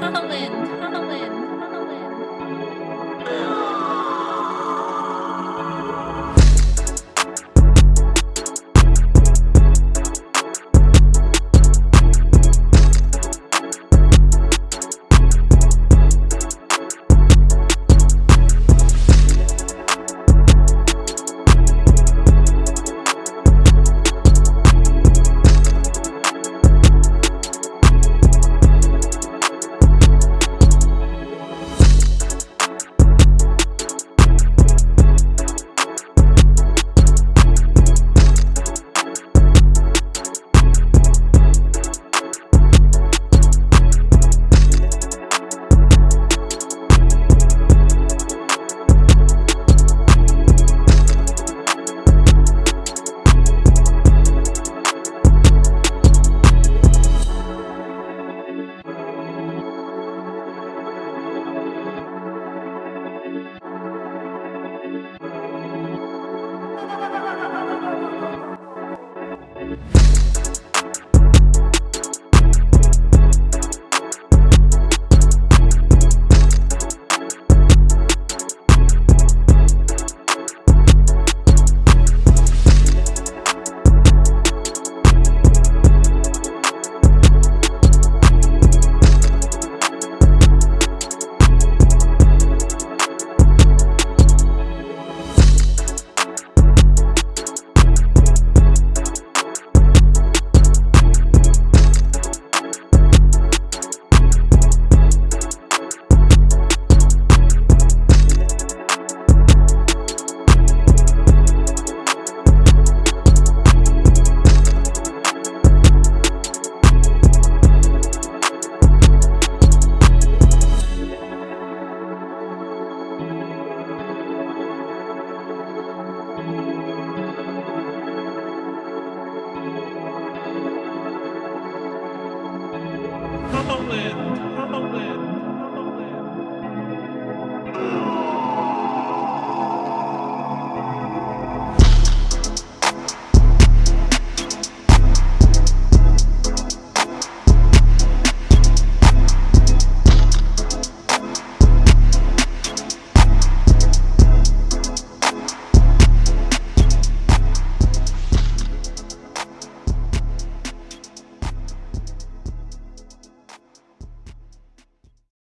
Nó England.